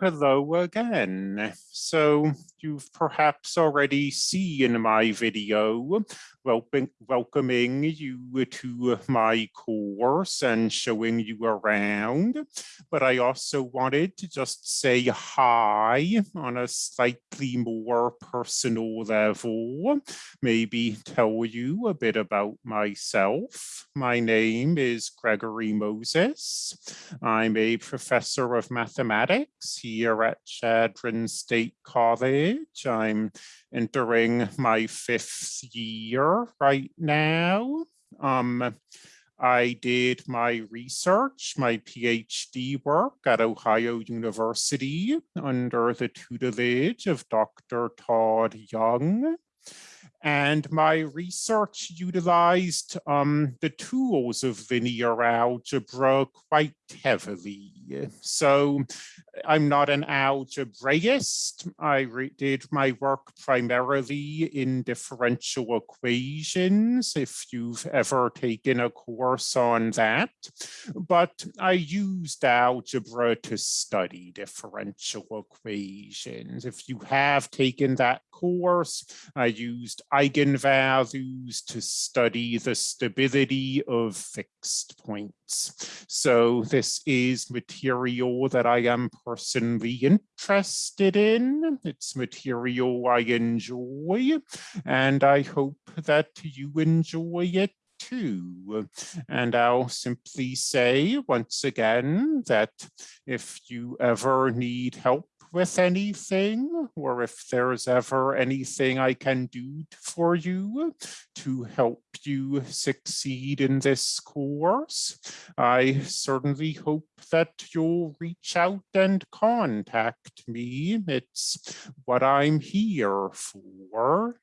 Hello again. So you've perhaps already seen my video welcoming, welcoming you to my course and showing you around, but I also wanted to just say hi on a slightly more personal level, maybe tell you a bit about myself. My name is Gregory Moses. I'm a professor of mathematics here at Chadron State College. I'm entering my fifth year right now. Um, I did my research, my PhD work at Ohio University under the tutelage of Dr. Todd Young. And my research utilized um, the tools of linear algebra quite heavily. So I'm not an algebraist. I did my work primarily in differential equations, if you've ever taken a course on that. But I used algebra to study differential equations. If you have taken that course, I used eigenvalues to study the stability of fixed points. So this is material that I am personally interested in. It's material I enjoy, and I hope that you enjoy it too. And I'll simply say once again that if you ever need help with anything or if there's ever anything I can do for you to help you succeed in this course, I certainly hope that you'll reach out and contact me. It's what I'm here for.